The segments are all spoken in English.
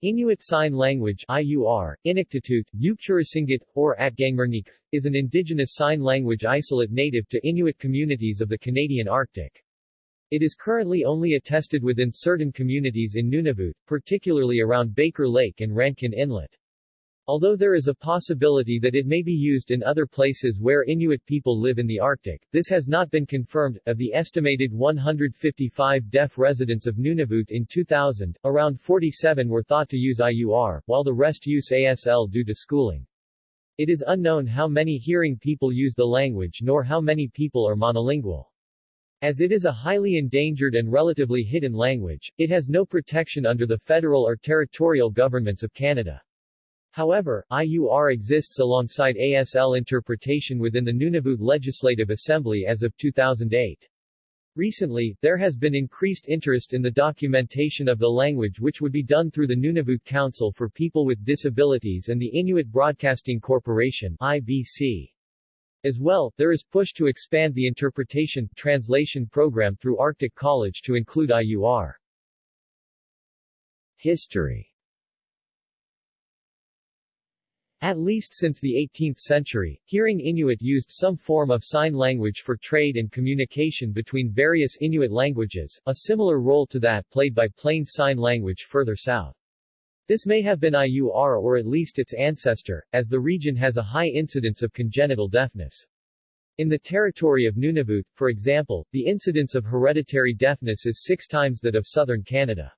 Inuit Sign Language IUR, Inuktitut, Yukchurasingit, or Atgangmernik, is an indigenous sign language isolate native to Inuit communities of the Canadian Arctic. It is currently only attested within certain communities in Nunavut, particularly around Baker Lake and Rankin Inlet. Although there is a possibility that it may be used in other places where Inuit people live in the Arctic, this has not been confirmed. Of the estimated 155 deaf residents of Nunavut in 2000, around 47 were thought to use IUR, while the rest use ASL due to schooling. It is unknown how many hearing people use the language nor how many people are monolingual. As it is a highly endangered and relatively hidden language, it has no protection under the federal or territorial governments of Canada. However, IUR exists alongside ASL interpretation within the Nunavut Legislative Assembly as of 2008. Recently, there has been increased interest in the documentation of the language which would be done through the Nunavut Council for People with Disabilities and the Inuit Broadcasting Corporation IBC. As well, there is push to expand the interpretation translation program through Arctic College to include IUR. History At least since the 18th century, hearing Inuit used some form of sign language for trade and communication between various Inuit languages, a similar role to that played by Plain Sign Language further south. This may have been IUR or at least its ancestor, as the region has a high incidence of congenital deafness. In the territory of Nunavut, for example, the incidence of hereditary deafness is six times that of southern Canada.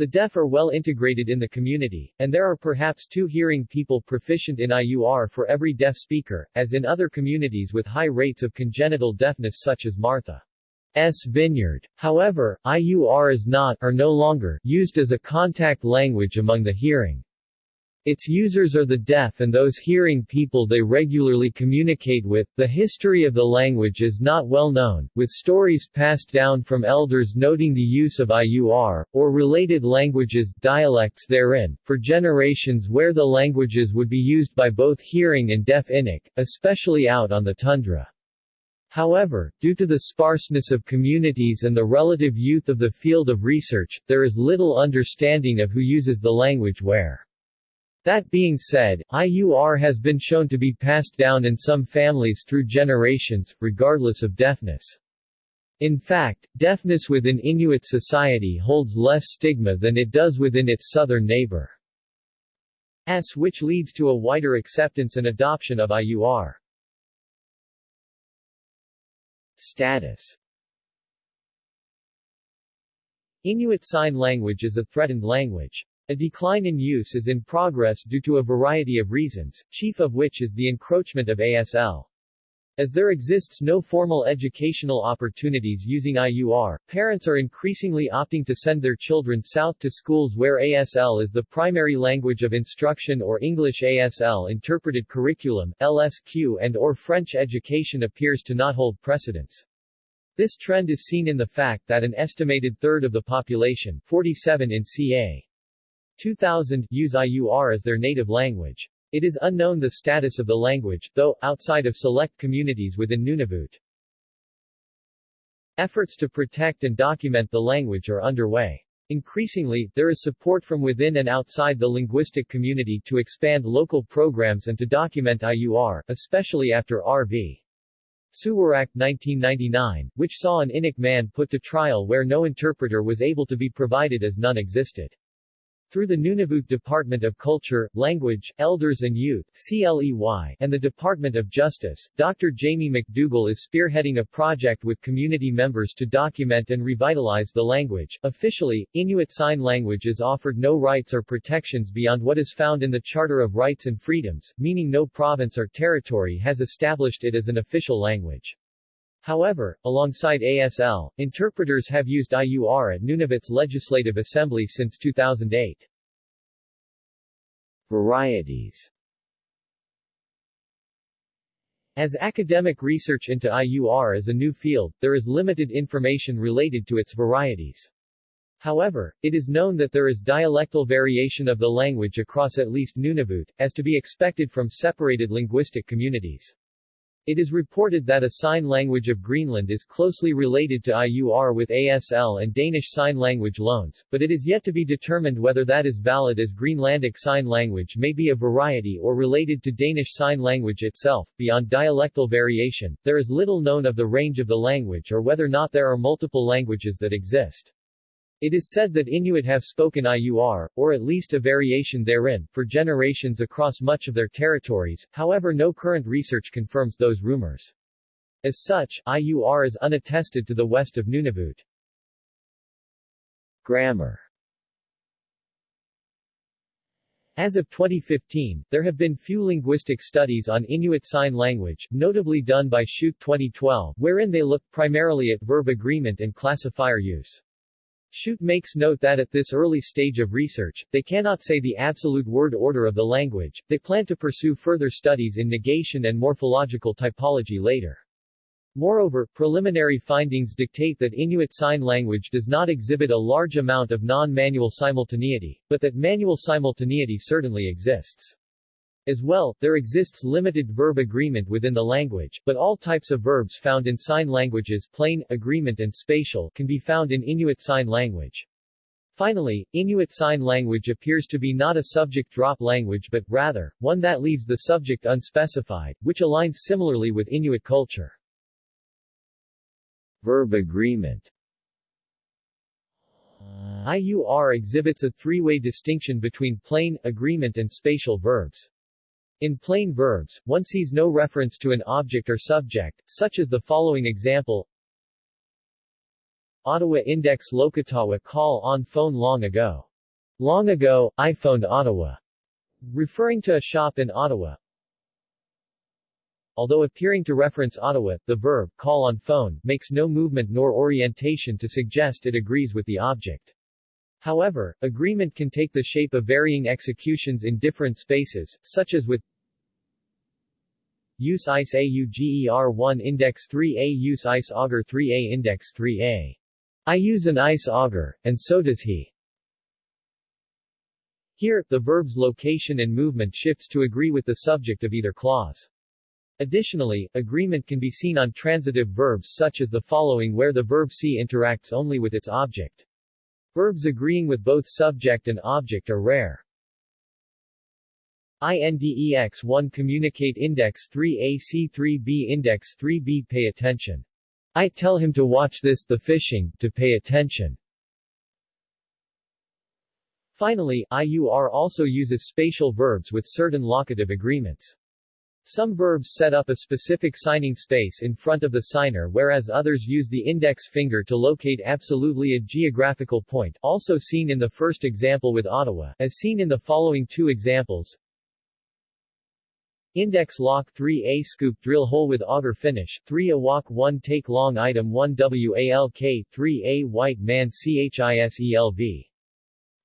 The deaf are well integrated in the community, and there are perhaps two hearing people proficient in IUR for every deaf speaker, as in other communities with high rates of congenital deafness such as Martha's Vineyard. However, IUR is not or no longer used as a contact language among the hearing its users are the deaf and those hearing people they regularly communicate with. The history of the language is not well known, with stories passed down from elders noting the use of IUR, or related languages, dialects therein, for generations where the languages would be used by both hearing and deaf Inuk, especially out on the tundra. However, due to the sparseness of communities and the relative youth of the field of research, there is little understanding of who uses the language where. That being said, IUR has been shown to be passed down in some families through generations, regardless of deafness. In fact, deafness within Inuit society holds less stigma than it does within its southern neighbor. S which leads to a wider acceptance and adoption of IUR. Status Inuit Sign Language is a threatened language. A decline in use is in progress due to a variety of reasons, chief of which is the encroachment of ASL. As there exists no formal educational opportunities using IUR, parents are increasingly opting to send their children south to schools where ASL is the primary language of instruction or English ASL interpreted curriculum, LSQ and or French education appears to not hold precedence. This trend is seen in the fact that an estimated third of the population 47 in ca. 2000 use IUR as their native language. It is unknown the status of the language, though, outside of select communities within Nunavut. Efforts to protect and document the language are underway. Increasingly, there is support from within and outside the linguistic community to expand local programs and to document IUR, especially after R.V. Suwarak 1999, which saw an Inuk man put to trial where no interpreter was able to be provided as none existed. Through the Nunavut Department of Culture, Language, Elders and Youth CLEY, and the Department of Justice, Dr. Jamie McDougall is spearheading a project with community members to document and revitalize the language. Officially, Inuit Sign Language is offered no rights or protections beyond what is found in the Charter of Rights and Freedoms, meaning no province or territory has established it as an official language. However, alongside ASL, interpreters have used IUR at Nunavut's Legislative Assembly since 2008. Varieties As academic research into IUR is a new field, there is limited information related to its varieties. However, it is known that there is dialectal variation of the language across at least Nunavut, as to be expected from separated linguistic communities. It is reported that a sign language of Greenland is closely related to IUR with ASL and Danish Sign Language loans, but it is yet to be determined whether that is valid as Greenlandic Sign Language may be a variety or related to Danish Sign Language itself. Beyond dialectal variation, there is little known of the range of the language or whether or not there are multiple languages that exist. It is said that Inuit have spoken IUR, or at least a variation therein, for generations across much of their territories, however no current research confirms those rumors. As such, IUR is unattested to the west of Nunavut. Grammar As of 2015, there have been few linguistic studies on Inuit Sign Language, notably done by Schuit 2012, wherein they look primarily at verb agreement and classifier use. Schuit makes note that at this early stage of research, they cannot say the absolute word order of the language, they plan to pursue further studies in negation and morphological typology later. Moreover, preliminary findings dictate that Inuit Sign Language does not exhibit a large amount of non-manual simultaneity, but that manual simultaneity certainly exists. As well, there exists limited verb agreement within the language, but all types of verbs found in sign languages plain, agreement and spatial can be found in Inuit Sign Language. Finally, Inuit Sign Language appears to be not a subject drop language but, rather, one that leaves the subject unspecified, which aligns similarly with Inuit culture. Verb agreement IUR exhibits a three-way distinction between plain, agreement and spatial verbs. In plain verbs, one sees no reference to an object or subject, such as the following example Ottawa Index Lokatawa call on phone long ago. Long ago, I phoned Ottawa. Referring to a shop in Ottawa. Although appearing to reference Ottawa, the verb, call on phone, makes no movement nor orientation to suggest it agrees with the object. However, agreement can take the shape of varying executions in different spaces, such as with Use ICE AUGER1 Index 3A Use ICE Auger 3A Index 3A. I use an ice auger, and so does he. Here, the verb's location and movement shifts to agree with the subject of either clause. Additionally, agreement can be seen on transitive verbs such as the following where the verb see interacts only with its object. Verbs agreeing with both subject and object are rare. INDEX1 Communicate Index 3A C3B Index 3B Pay attention. I tell him to watch this the fishing, to pay attention. Finally, IUR also uses spatial verbs with certain locative agreements. Some verbs set up a specific signing space in front of the signer whereas others use the index finger to locate absolutely a geographical point also seen in the first example with Ottawa, as seen in the following two examples. Index lock 3A scoop drill hole with auger finish, 3 a walk 1 take long item 1 WALK 3A white man CHISELV.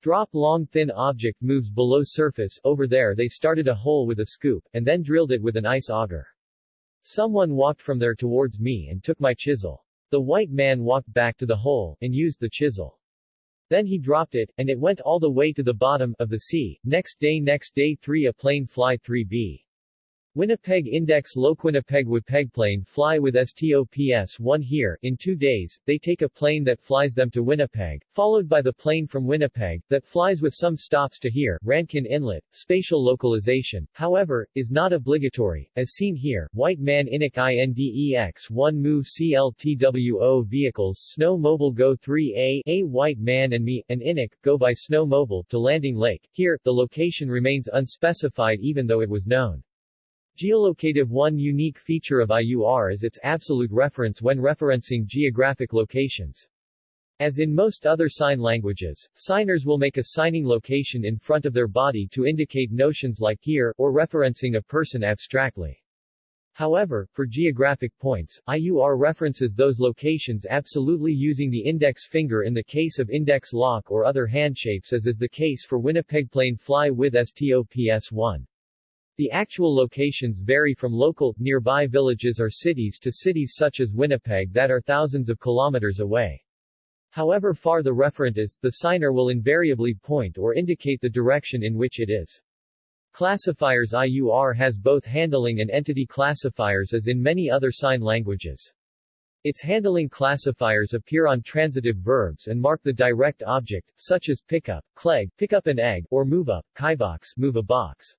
Drop long thin object moves below surface, over there they started a hole with a scoop, and then drilled it with an ice auger. Someone walked from there towards me and took my chisel. The white man walked back to the hole, and used the chisel. Then he dropped it, and it went all the way to the bottom of the sea. Next day next day 3 a plane fly 3B. Winnipeg Index Loquinnipieg plane fly with STOPS 1 here, in two days, they take a plane that flies them to Winnipeg, followed by the plane from Winnipeg, that flies with some stops to here, Rankin Inlet. Spatial localization, however, is not obligatory, as seen here, White Man Inuk INDEX 1 Move CLTWO Vehicles Snow Mobile Go 3A, A White Man and Me, and Inuk, go by Snow Mobile to Landing Lake. Here, the location remains unspecified even though it was known. Geolocative One unique feature of IUR is its absolute reference when referencing geographic locations. As in most other sign languages, signers will make a signing location in front of their body to indicate notions like here, or referencing a person abstractly. However, for geographic points, IUR references those locations absolutely using the index finger in the case of index lock or other handshapes as is the case for Winnipeg plane fly with STOPS-1. The actual locations vary from local, nearby villages or cities to cities such as Winnipeg that are thousands of kilometers away. However far the referent is, the signer will invariably point or indicate the direction in which it is. Classifiers IUR has both handling and entity classifiers as in many other sign languages. Its handling classifiers appear on transitive verbs and mark the direct object, such as pick up, clegg, pick up an egg, or move up, kaibox, move a box.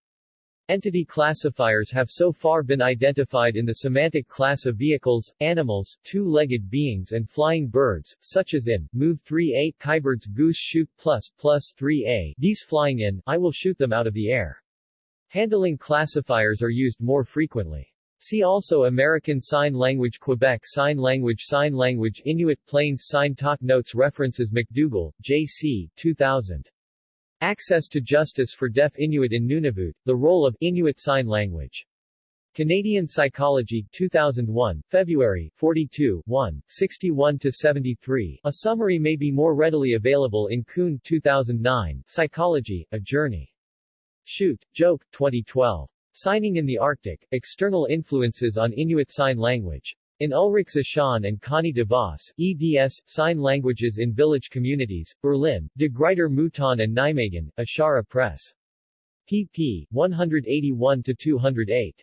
Entity classifiers have so far been identified in the semantic class of vehicles, animals, two-legged beings and flying birds, such as in, move 3a, Kaibird's goose shoot plus, plus 3a, these flying in, I will shoot them out of the air. Handling classifiers are used more frequently. See also American Sign Language Quebec Sign Language Sign Language Inuit Plains Sign Talk Notes References McDougall, J.C. 2000. Access to Justice for Deaf Inuit in Nunavut, The Role of Inuit Sign Language. Canadian Psychology, 2001, February, 42, 1, 61-73. A summary may be more readily available in Coon 2009, Psychology, A Journey. Schuit, Joke, 2012. Signing in the Arctic, External Influences on Inuit Sign Language. In Ulrich Zeshan and Connie de Vos, eds. Sign Languages in Village Communities, Berlin, De Gruyter Mouton and Nijmegen, Ishara Press. pp. 181-208.